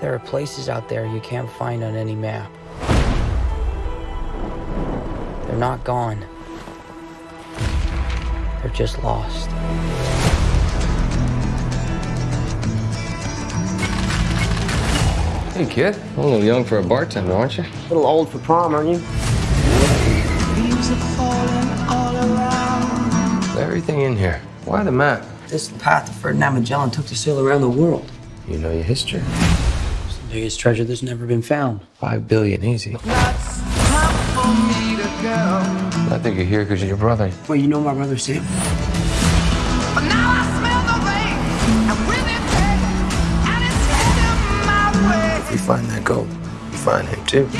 There are places out there you can't find on any map. They're not gone. They're just lost. Hey, kid. A little young for a bartender, aren't you? A little old for prom, aren't you? Everything in here. Why the map? This is the path that Ferdinand Magellan took to sail around the world. You know your history. It's biggest treasure that's never been found. Five billion, easy. I think you're here because of your brother. Well, you know my brother Sam? If you find that gold, you find him too. Who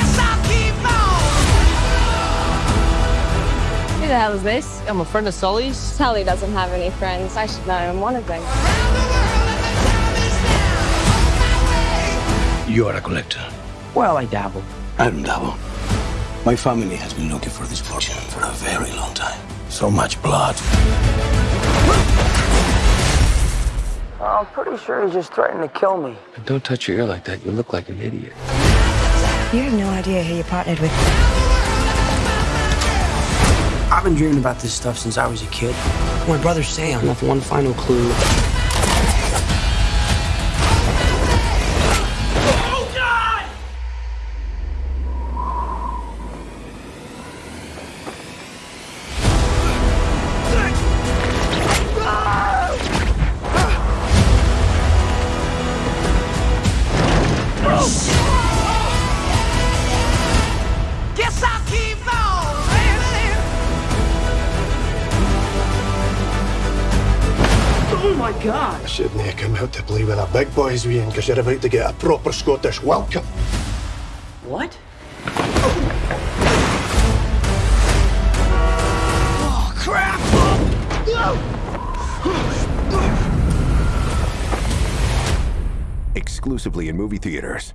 the hell is this? I'm a friend of Sully's. Sully doesn't have any friends. I should know I'm one of them. You are a collector. Well, I dabble. I don't dabble. My family has been looking for this fortune for a very long time. So much blood. I'm pretty sure he just threatened to kill me. But don't touch your ear like that. You look like an idiot. You have no idea who you partnered with. I've been dreaming about this stuff since I was a kid. My brother Sam left one final clue. Oh my god! I shouldn't have come out to play with the big boys, Ian, because you're about to get a proper Scottish welcome. What? Oh, crap! Exclusively in movie theaters.